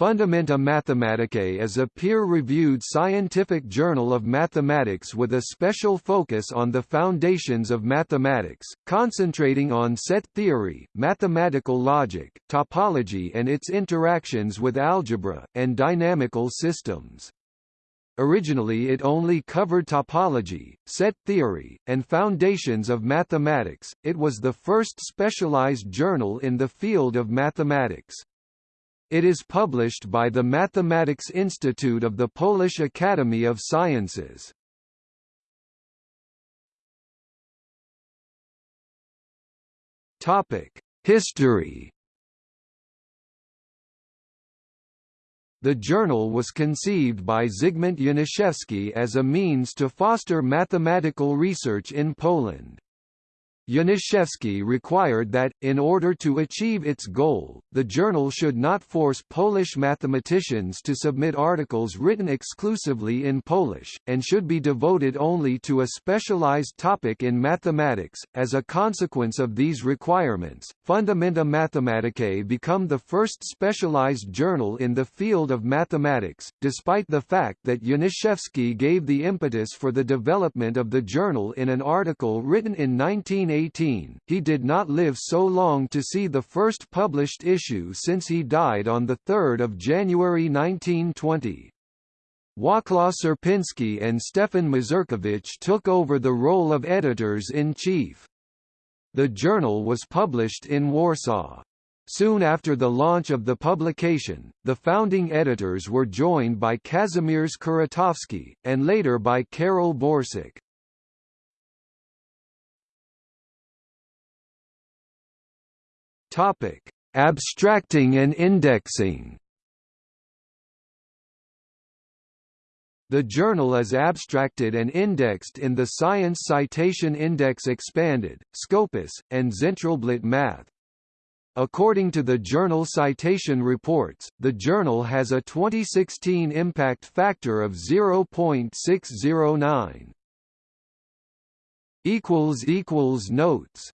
Fundamenta Mathematicae is a peer-reviewed scientific journal of mathematics with a special focus on the foundations of mathematics, concentrating on set theory, mathematical logic, topology and its interactions with algebra, and dynamical systems. Originally it only covered topology, set theory, and foundations of mathematics, it was the first specialized journal in the field of mathematics. It is published by the Mathematics Institute of the Polish Academy of Sciences. History. The journal was conceived by Zygmunt Janiszewski as a means to foster mathematical research in Poland. Janiszewski required that, in order to achieve its goal, the journal should not force Polish mathematicians to submit articles written exclusively in Polish, and should be devoted only to a specialized topic in mathematics. As a consequence of these requirements, Fundamenta Mathematicae become the first specialized journal in the field of mathematics, despite the fact that Janiszewski gave the impetus for the development of the journal in an article written in 1980 18, he did not live so long to see the first published issue since he died on 3 January 1920. Wacław Sierpiński and Stefan Mazurkiewicz took over the role of editors-in-chief. The journal was published in Warsaw. Soon after the launch of the publication, the founding editors were joined by Kazimierz Kuratowski, and later by Karol Borsuk. Topic: Abstracting and indexing. The journal is abstracted and indexed in the Science Citation Index Expanded, Scopus, and Zentralblatt Math. According to the journal Citation Reports, the journal has a 2016 impact factor of 0.609. Notes